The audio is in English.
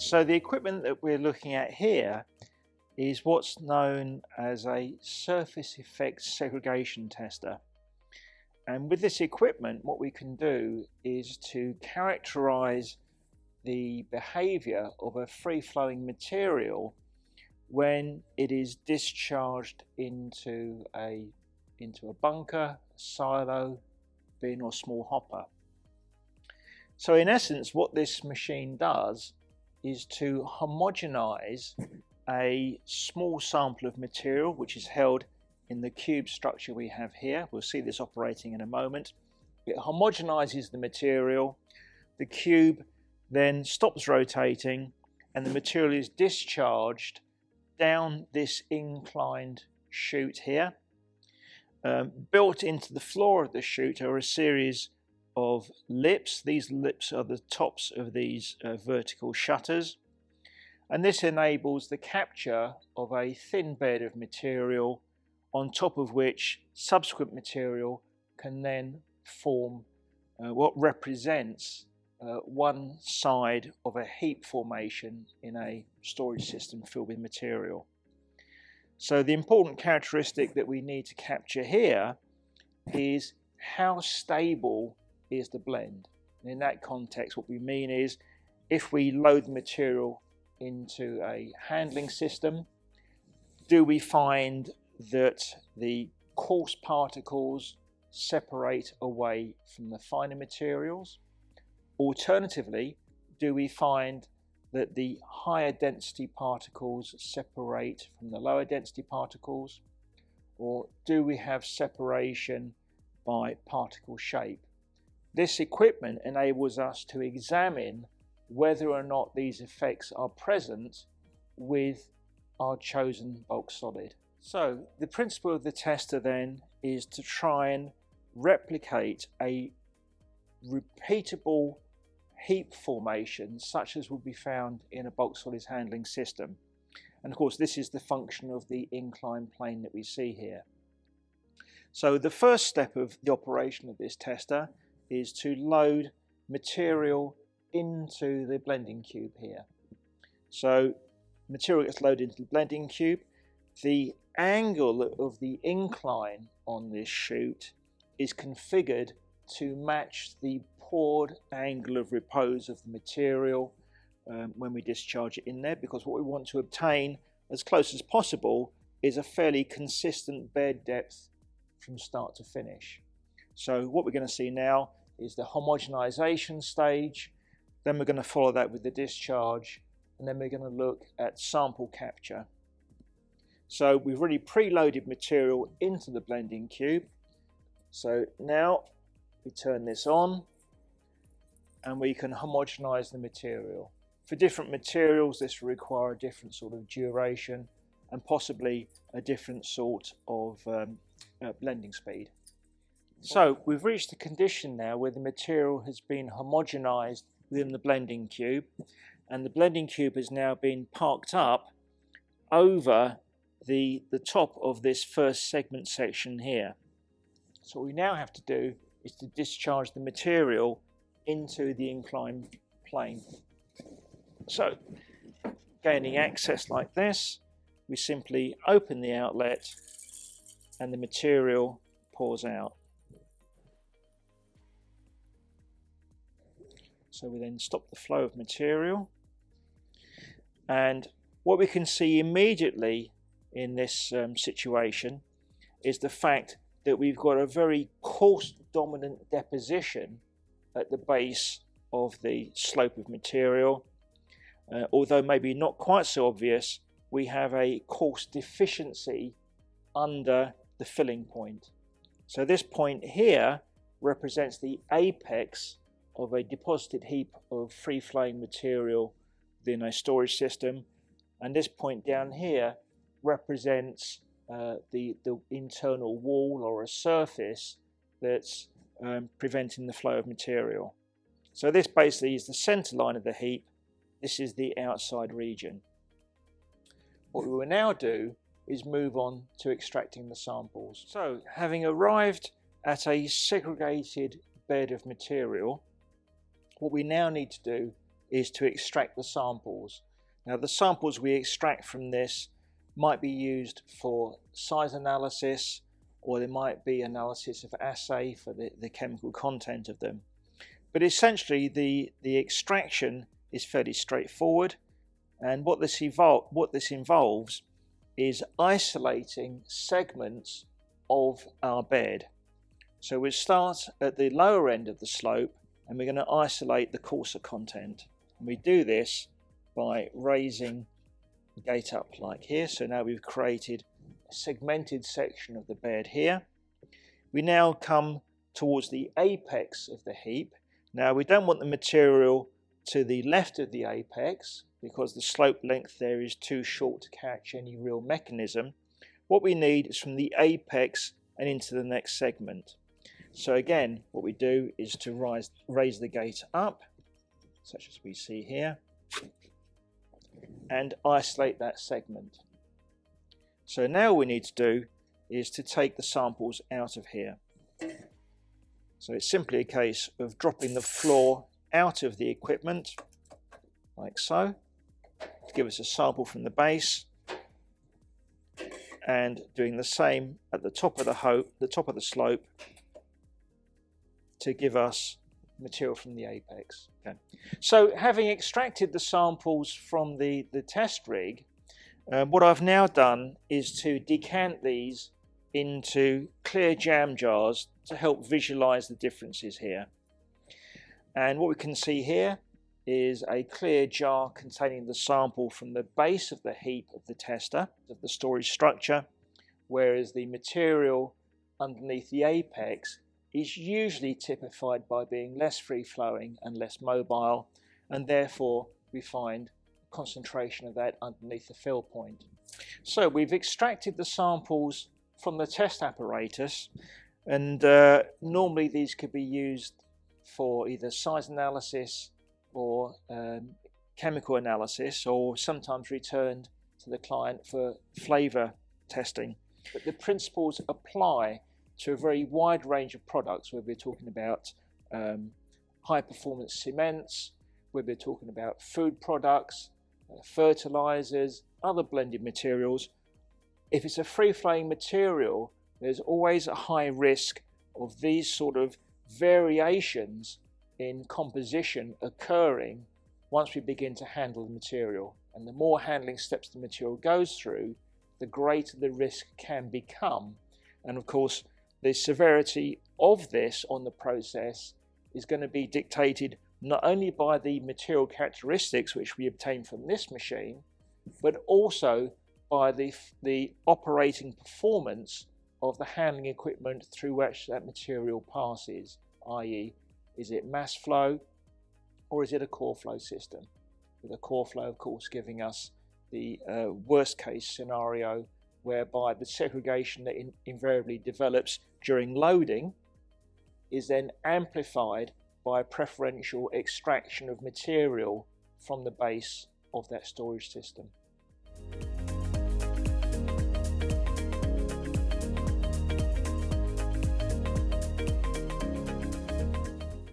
So the equipment that we're looking at here is what's known as a surface effect segregation tester. And with this equipment, what we can do is to characterize the behavior of a free-flowing material when it is discharged into a into a bunker, silo, bin or small hopper. So in essence what this machine does is to homogenize a small sample of material which is held in the cube structure we have here. We'll see this operating in a moment. It homogenizes the material. The cube then stops rotating and the material is discharged down this inclined chute here. Um, built into the floor of the chute are a series of lips. These lips are the tops of these uh, vertical shutters and this enables the capture of a thin bed of material on top of which subsequent material can then form uh, what represents uh, one side of a heap formation in a storage system filled with material. So the important characteristic that we need to capture here is how stable is the blend. And in that context what we mean is if we load the material into a handling system, do we find that the coarse particles separate away from the finer materials? Alternatively, do we find that the higher density particles separate from the lower density particles? Or do we have separation by particle shape? This equipment enables us to examine whether or not these effects are present with our chosen bulk solid. So the principle of the tester then is to try and replicate a repeatable heap formation such as would be found in a bulk solids handling system. And of course this is the function of the inclined plane that we see here. So the first step of the operation of this tester is to load material into the blending cube here. So material gets loaded into the blending cube. The angle of the incline on this chute is configured to match the poured angle of repose of the material um, when we discharge it in there because what we want to obtain as close as possible is a fairly consistent bed depth from start to finish. So what we're going to see now is the homogenization stage then we're going to follow that with the discharge and then we're going to look at sample capture. So we've already preloaded material into the blending cube. So now we turn this on and we can homogenize the material. For different materials this will require a different sort of duration and possibly a different sort of um, uh, blending speed. So we've reached the condition now where the material has been homogenized within the blending cube and the blending cube has now been parked up over the, the top of this first segment section here. So what we now have to do is to discharge the material into the inclined plane. So gaining access like this, we simply open the outlet and the material pours out. So we then stop the flow of material. And what we can see immediately in this um, situation is the fact that we've got a very coarse dominant deposition at the base of the slope of material. Uh, although maybe not quite so obvious, we have a coarse deficiency under the filling point. So this point here represents the apex of a deposited heap of free-flowing material within a storage system and this point down here represents uh, the, the internal wall or a surface that's um, preventing the flow of material. So this basically is the center line of the heap. This is the outside region. What we will now do is move on to extracting the samples. So having arrived at a segregated bed of material, what we now need to do is to extract the samples. Now the samples we extract from this might be used for size analysis or there might be analysis of assay for the, the chemical content of them. But essentially the, the extraction is fairly straightforward and what this, what this involves is isolating segments of our bed. So we start at the lower end of the slope and we're going to isolate the coarser content. And we do this by raising the gate up like here. So now we've created a segmented section of the bed here. We now come towards the apex of the heap. Now we don't want the material to the left of the apex because the slope length there is too short to catch any real mechanism. What we need is from the apex and into the next segment. So again, what we do is to rise, raise the gate up, such as we see here, and isolate that segment. So now we need to do is to take the samples out of here. So it's simply a case of dropping the floor out of the equipment, like so, to give us a sample from the base, and doing the same at the top of the, the top of the slope to give us material from the apex. Okay. So having extracted the samples from the, the test rig, uh, what I've now done is to decant these into clear jam jars to help visualize the differences here. And what we can see here is a clear jar containing the sample from the base of the heap of the tester, of the storage structure, whereas the material underneath the apex is usually typified by being less free-flowing and less mobile, and therefore we find concentration of that underneath the fill point. So we've extracted the samples from the test apparatus, and uh, normally these could be used for either size analysis or um, chemical analysis, or sometimes returned to the client for flavor testing. But the principles apply to a very wide range of products where we're talking about um, high performance cements, where we're talking about food products, uh, fertilizers, other blended materials. If it's a free flowing material, there's always a high risk of these sort of variations in composition occurring once we begin to handle the material. And the more handling steps the material goes through, the greater the risk can become. And of course, the severity of this on the process is going to be dictated not only by the material characteristics which we obtain from this machine, but also by the, the operating performance of the handling equipment through which that material passes, i.e. is it mass flow or is it a core flow system? With a core flow, of course, giving us the uh, worst case scenario whereby the segregation that in, invariably develops during loading is then amplified by preferential extraction of material from the base of that storage system.